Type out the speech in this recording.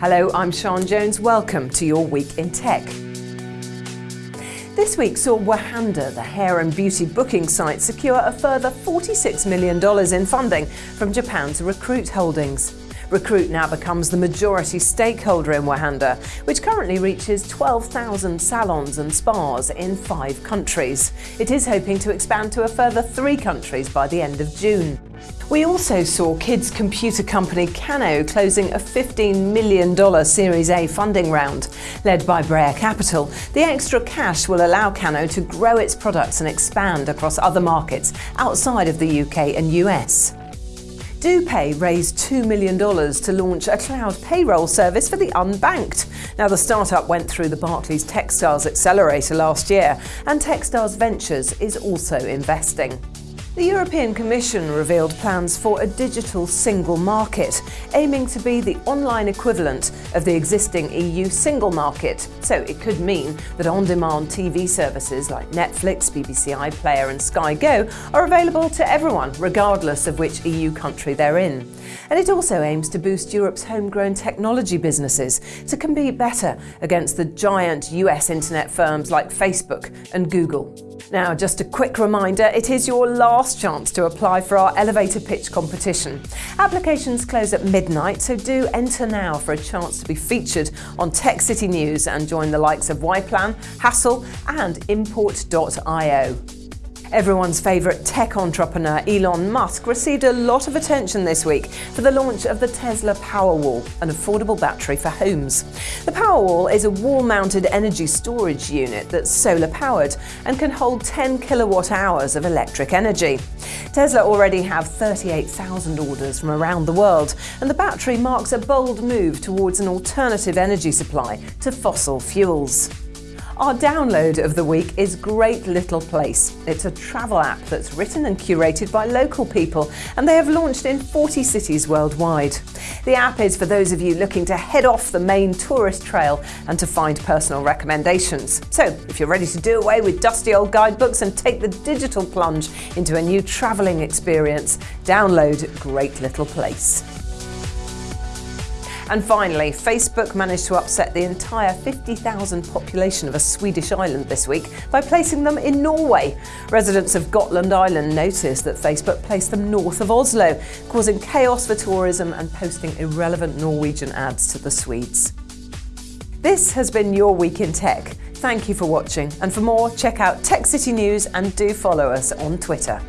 Hello, I'm Sean Jones. Welcome to your Week in Tech. This week saw Wahanda, the hair and beauty booking site, secure a further $46 million in funding from Japan's Recruit Holdings. Recruit now becomes the majority stakeholder in Wahanda, which currently reaches 12,000 salons and spas in five countries. It is hoping to expand to a further three countries by the end of June. We also saw kids computer company Kano closing a $15 million Series A funding round. Led by Breyer Capital, the extra cash will allow Kano to grow its products and expand across other markets outside of the UK and US. DoPay raised $2 million to launch a cloud payroll service for the unbanked. Now, the startup went through the Barclays Techstars Accelerator last year, and Techstars Ventures is also investing. The European Commission revealed plans for a digital single market, aiming to be the online equivalent of the existing EU single market. So it could mean that on-demand TV services like Netflix, BBC iPlayer and Sky Go are available to everyone, regardless of which EU country they're in. And it also aims to boost Europe's homegrown technology businesses to compete better against the giant US internet firms like Facebook and Google. Now, just a quick reminder, it is your last chance to apply for our elevator pitch competition. Applications close at midnight, so do enter now for a chance to be featured on Tech City News and join the likes of Yplan, Hassle and Import.io. Everyone's favourite tech entrepreneur Elon Musk received a lot of attention this week for the launch of the Tesla Powerwall, an affordable battery for homes. The Powerwall is a wall-mounted energy storage unit that's solar-powered and can hold 10 kilowatt hours of electric energy. Tesla already have 38,000 orders from around the world, and the battery marks a bold move towards an alternative energy supply to fossil fuels. Our download of the week is Great Little Place. It's a travel app that's written and curated by local people, and they have launched in 40 cities worldwide. The app is for those of you looking to head off the main tourist trail and to find personal recommendations. So, if you're ready to do away with dusty old guidebooks and take the digital plunge into a new travelling experience, download Great Little Place. And finally, Facebook managed to upset the entire 50,000 population of a Swedish island this week by placing them in Norway. Residents of Gotland Island noticed that Facebook placed them north of Oslo, causing chaos for tourism and posting irrelevant Norwegian ads to the Swedes. This has been your Week in Tech. Thank you for watching, and for more, check out Tech City News and do follow us on Twitter.